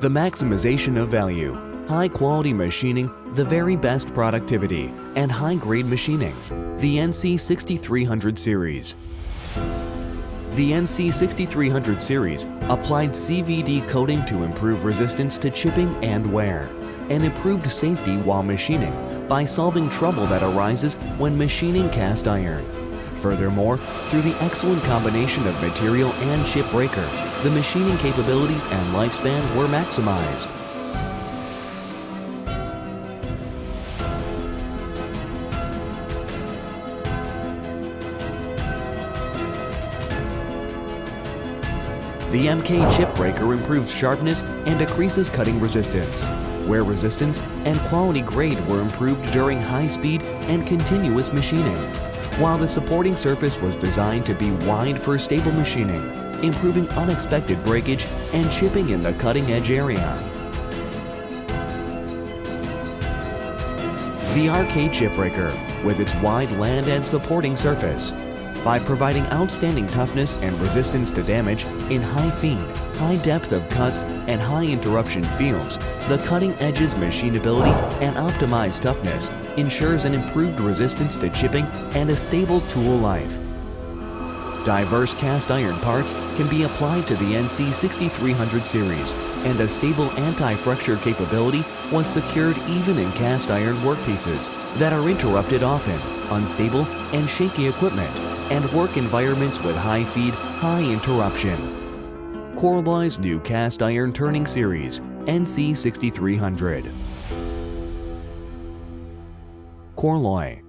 the maximization of value, high-quality machining, the very best productivity, and high-grade machining. The NC6300 series. The NC6300 series applied CVD coating to improve resistance to chipping and wear, and improved safety while machining by solving trouble that arises when machining cast iron. Furthermore, through the excellent combination of material and chip breaker, the machining capabilities and lifespan were maximized. The MK chip breaker improves sharpness and decreases cutting resistance. Wear resistance and quality grade were improved during high speed and continuous machining, while the supporting surface was designed to be wide for stable machining, improving unexpected breakage and chipping in the cutting edge area. The RK chip breaker, with its wide land and supporting surface, by providing outstanding toughness and resistance to damage in high feed, high depth of cuts, and high interruption fields, the cutting edge's machinability and optimized toughness ensures an improved resistance to chipping and a stable tool life. Diverse cast iron parts can be applied to the NC6300 series, and a stable anti-fracture capability was secured even in cast iron workpieces that are interrupted often, unstable, and shaky equipment and work environments with high feed, high interruption. Korloy's new cast iron turning series, NC6300. Corloy